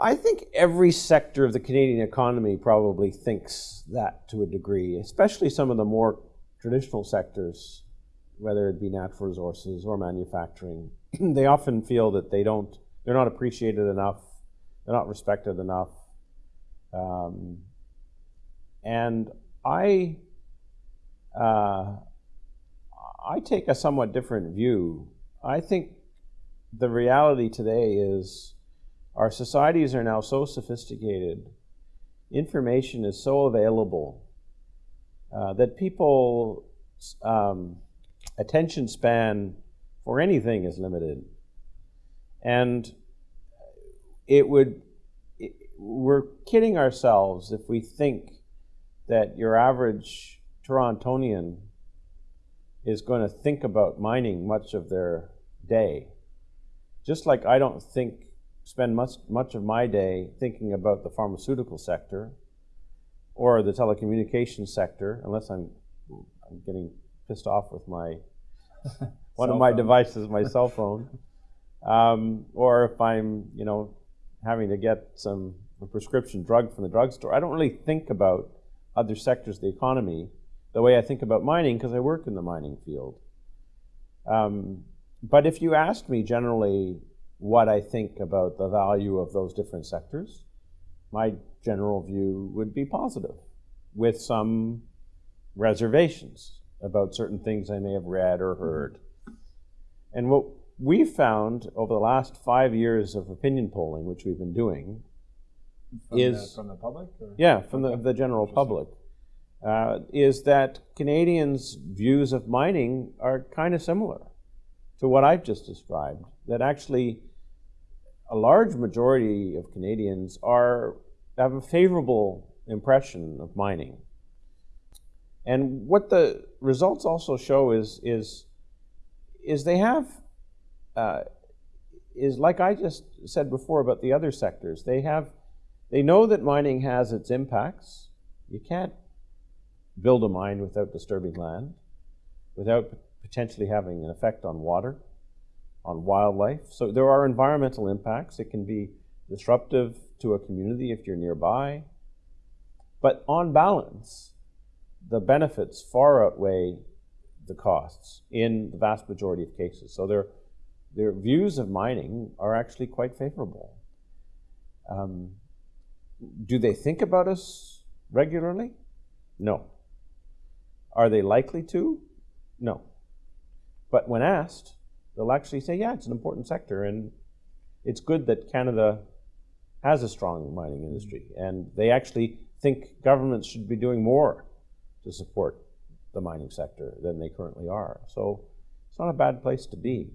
I think every sector of the Canadian economy probably thinks that to a degree, especially some of the more traditional sectors, whether it be natural resources or manufacturing. they often feel that they don't, they're not appreciated enough, they're not respected enough. Um, and I, uh, I take a somewhat different view. I think the reality today is our societies are now so sophisticated, information is so available uh, that people um, attention span for anything is limited. And it would, it, we're kidding ourselves if we think that your average Torontonian is going to think about mining much of their day. Just like I don't think, spend much, much of my day thinking about the pharmaceutical sector or the telecommunications sector, unless I'm, I'm getting pissed off with my one of my phone. devices, my cell phone, um, or if I'm, you know, having to get some prescription drug from the drugstore. I don't really think about other sectors of the economy the way I think about mining because I work in the mining field. Um, but if you ask me generally what I think about the value of those different sectors, my general view would be positive with some reservations about certain things I may have read or heard. And what we found over the last five years of opinion polling, which we've been doing, from is the, from the public. Or? Yeah, from okay. the, the general public, uh, is that Canadians' views of mining are kind of similar to what I've just described. That actually, a large majority of Canadians are have a favorable impression of mining. And what the results also show is is is they have uh, is like I just said before about the other sectors. They have they know that mining has its impacts. You can't build a mine without disturbing land, without potentially having an effect on water, on wildlife. So there are environmental impacts. It can be disruptive to a community if you're nearby. But on balance, the benefits far outweigh the costs in the vast majority of cases. So their, their views of mining are actually quite favorable. Um, do they think about us regularly? No. Are they likely to? No. But when asked, they'll actually say, yeah, it's an important sector, and it's good that Canada has a strong mining industry. Mm-hmm. And they actually think governments should be doing more to support the mining sector than they currently are. So it's not a bad place to be.